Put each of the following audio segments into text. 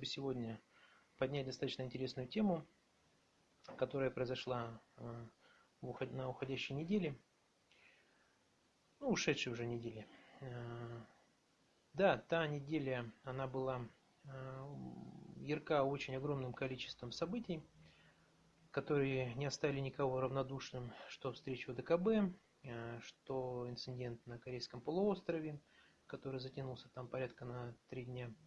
бы сегодня поднять достаточно интересную тему, которая произошла э, на уходящей неделе, ну, ушедшей уже неделе. Э, да, та неделя, она была э, ярка очень огромным количеством событий, которые не оставили никого равнодушным, что встреча ВДКБ, что инцидент на Корейском полуострове, который затянулся там порядка на три дня –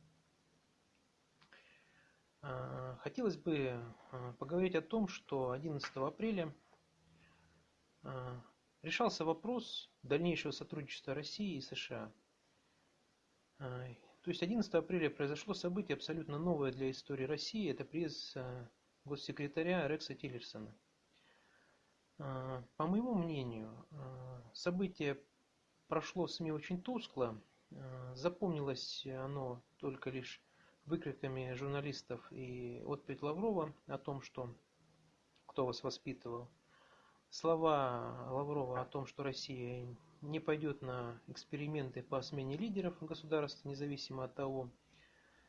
хотелось бы а, поговорить о том, что 11 апреля а, решался вопрос дальнейшего сотрудничества России и США. То есть 11 апреля произошло событие абсолютно новое для истории России. Это приезд госсекретаря Рекса Тиллерсона. По моему мнению, событие прошло в СМИ очень тускло. Запомнилось оно только лишь выкриками журналистов и отповедь Лаврова о том, что кто вас воспитывал. Слова Лаврова о том, что Россия не пойдет на эксперименты по смене лидеров государств, независимо от того,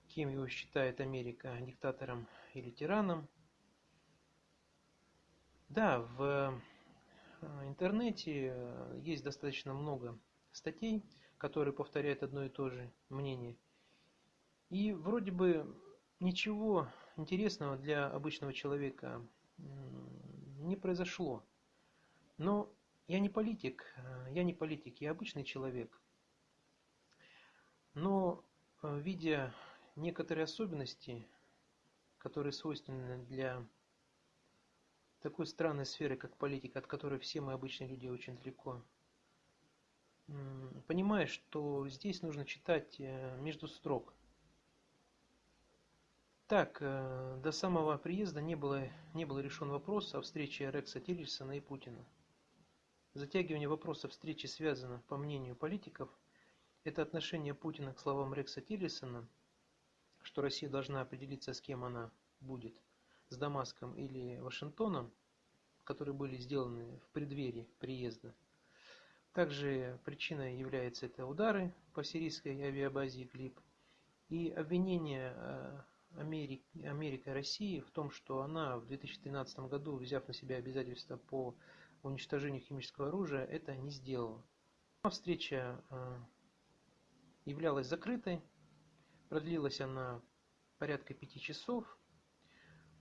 кем его считает Америка, диктатором или тираном. Да, в э, интернете есть достаточно много статей, которые повторяют одно и то же мнение. И вроде бы ничего интересного для обычного человека не произошло. Но я не политик, э, я не политик, я обычный человек. Но э, видя некоторые особенности, которые свойственны для такой странной сферы, как политика, от которой все мы обычные люди очень далеко, понимаешь, что здесь нужно читать э, между строк – так, э, до самого приезда не было, не был решен вопрос о встрече Рекса Тиллерсона и Путина. Затягивание вопроса встречи связано, по мнению политиков, это отношение Путина к словам Рекса Тиллерсона, что Россия должна определиться, с кем она будет, с Дамаском или Вашингтоном, которые были сделаны в преддверии приезда. Также причиной является это удары по сирийской авиабазе Идлиб и обвинение э, Америка России в том, что она в 2013 году, взяв на себя обязательства по уничтожению химического оружия, это не сделала. Встреча э, являлась закрытой, продлилась она порядка пяти часов.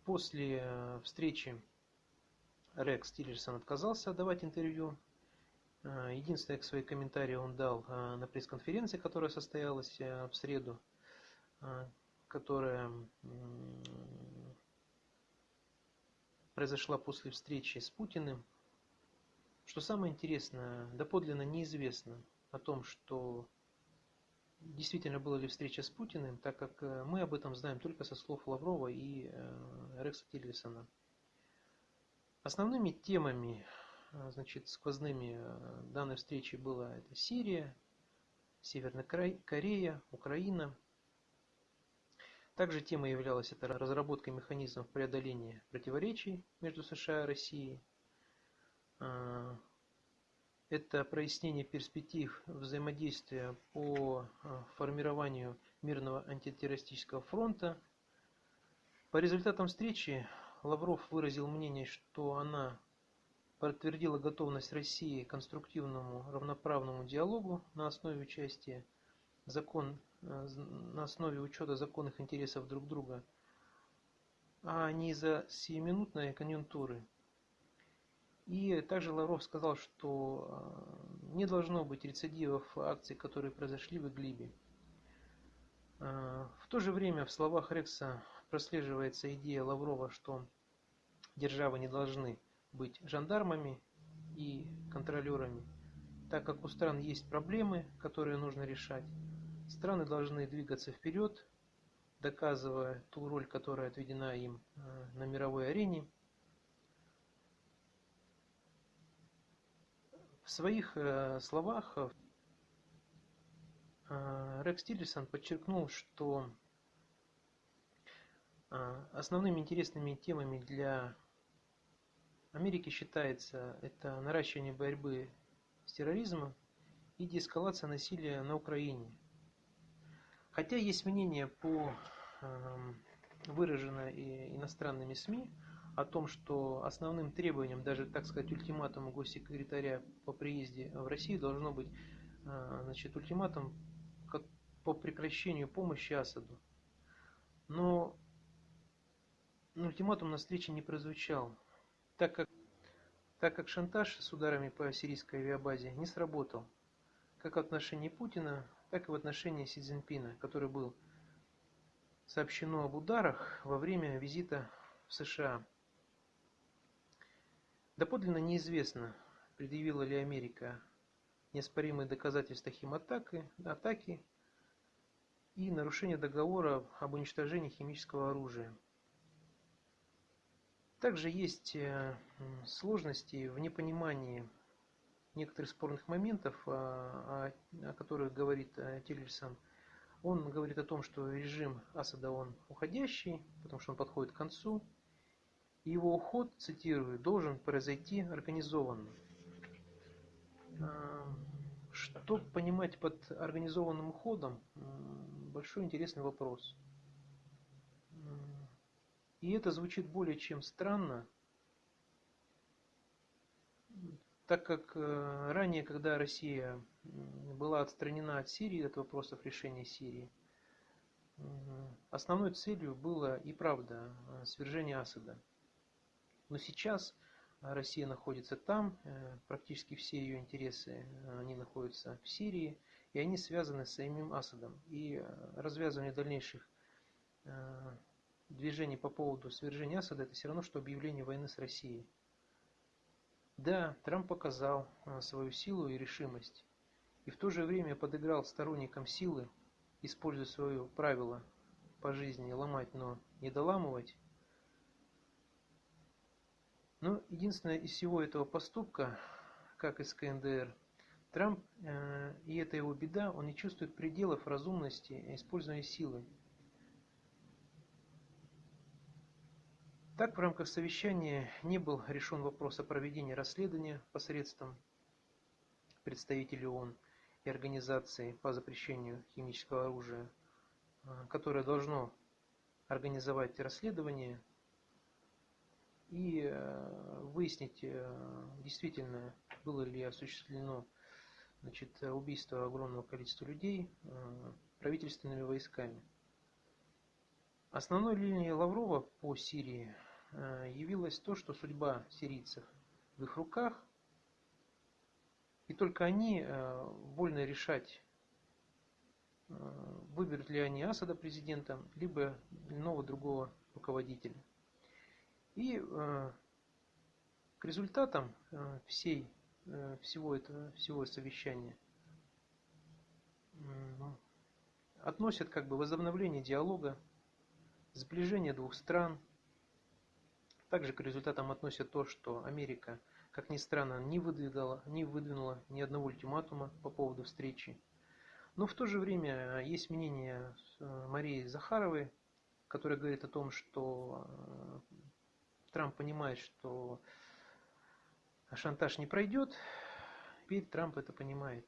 После э, встречи Рекс Тиллерсон отказался давать интервью. Э, единственное свои комментарии он дал на пресс-конференции, которая состоялась в среду которая произошла после встречи с Путиным. Что самое интересное, доподлинно неизвестно о том, что действительно была ли встреча с Путиным, так как э, мы об этом знаем только со слов Лаврова и э, Рекса Тиллерсона. Основными темами, э, значит, сквозными данной встречи была это Сирия, Северная Корея, Украина – также темой являлась это разработка механизмов преодоления противоречий между США и Россией. А, это прояснение перспектив взаимодействия по а, формированию мирного антитеррористического фронта. По результатам встречи Лавров выразил мнение, что она подтвердила готовность России к конструктивному равноправному диалогу на основе участия закон на основе учета законных интересов друг друга, а не из-за сиюминутной конъюнктуры. И также Лавров сказал, что э, не должно быть рецидивов акций, которые произошли в Иглибе. Э, в то же время в словах Рекса прослеживается идея Лаврова, что державы не должны быть жандармами и контролерами, так как у стран есть проблемы, которые нужно решать, Страны должны двигаться вперед, доказывая ту роль, которая отведена им э, на мировой арене. В своих э, словах э, Рекс Тиллерсон подчеркнул, что основными интересными темами для Америки считается это наращивание борьбы с терроризмом и деэскалация насилия на Украине – Хотя есть мнение по эм, выражено и иностранными СМИ о том, что основным требованием, даже, так сказать, ультиматума госсекретаря по приезде в Россию должно быть э, значит, ультиматум по прекращению помощи Асаду. Но ультиматум на встрече не прозвучал, так как, так как шантаж с ударами по сирийской авиабазе не сработал, как в отношении Путина, так и в отношении Си Цзиньпина, который был сообщено об ударах во время визита в США. Доподлинно неизвестно, предъявила ли Америка неоспоримые доказательства химатаки, атаки и нарушения договора об уничтожении химического оружия. Также есть э, сложности в непонимании некоторых спорных моментов, о, о которых говорит э, Тиллерсон. Он говорит о том, что режим Асада он уходящий, потому что он подходит к концу, и его уход, цитирую, должен произойти организованно. А, что понимать под организованным уходом? Большой интересный вопрос. И это звучит более чем странно, так как э, ранее, когда Россия была отстранена от Сирии, от вопросов решения Сирии, основной целью было и правда э, свержение Асада – но сейчас э, Россия находится там, практически все ее интересы, они находятся в Сирии, и они связаны с самим Асадом. И развязывание дальнейших движений по поводу свержения Асада, это все равно, что объявление войны с Россией. Да, Трамп показал свою силу и решимость, и в то же время подыграл сторонникам силы, используя свое правило по жизни ломать, но не доламывать, но ну, единственное из всего этого поступка, как из КНДР, Трамп, э, и это его беда, он не чувствует пределов разумности использования силы. Так, в рамках совещания не был решен вопрос о проведении расследования посредством представителей ООН и организации по запрещению химического оружия, э, которое должно организовать расследование и э, выяснить, э, действительно было ли осуществлено значит, убийство огромного количества людей правительственными войсками. Основной линией Лаврова по Сирии явилось то, что судьба сирийцев в их руках, и только они вольны решать, выберут ли они Асада президентом, либо иного другого руководителя. И э, к результатам э, всей, э, всего этого всего совещания относят как бы возобновление диалога, сближение двух стран. Также к результатам относят то, что Америка, как ни странно, не выдвигала, не выдвинула ни одного ультиматума по поводу встречи. Но в то же время есть мнение Марии Захаровой, которая говорит о том, что Трамп понимает, что шантаж не пройдет, теперь Трамп это понимает.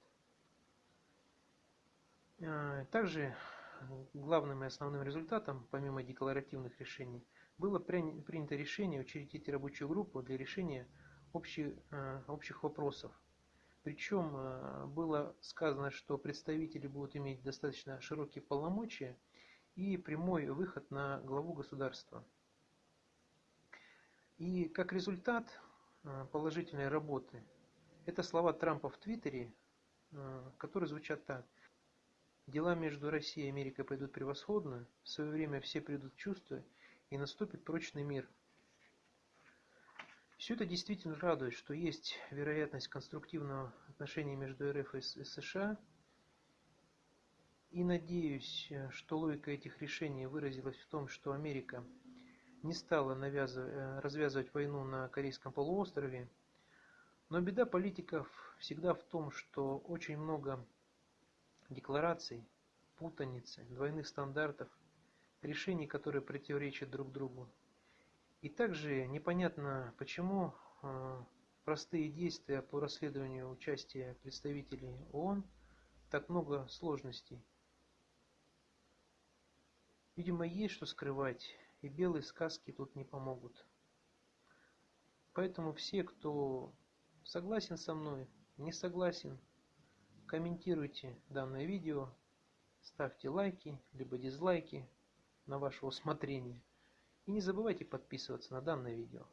Также главным и основным результатом, помимо декларативных решений, было принято решение учредить рабочую группу для решения общих, а, общих вопросов. Причем а, было сказано, что представители будут иметь достаточно широкие полномочия и прямой выход на главу государства. И как результат э, положительной работы, это слова Трампа в Твиттере, э, которые звучат так. Дела между Россией и Америкой пойдут превосходно, в свое время все придут в чувство и наступит прочный мир. Все это действительно радует, что есть вероятность конструктивного отношения между РФ и США. И надеюсь, что логика этих решений выразилась в том, что Америка не стала э, развязывать войну на Корейском полуострове. Но беда политиков всегда в том, что очень много деклараций, путаницы, двойных стандартов, решений, которые противоречат друг другу. И также непонятно, почему э, простые действия по расследованию участия представителей ООН так много сложностей. Видимо, есть что скрывать, и белые сказки тут не помогут. Поэтому все, кто согласен со мной, не согласен, комментируйте данное видео, ставьте лайки, либо дизлайки на ваше усмотрение. И не забывайте подписываться на данное видео.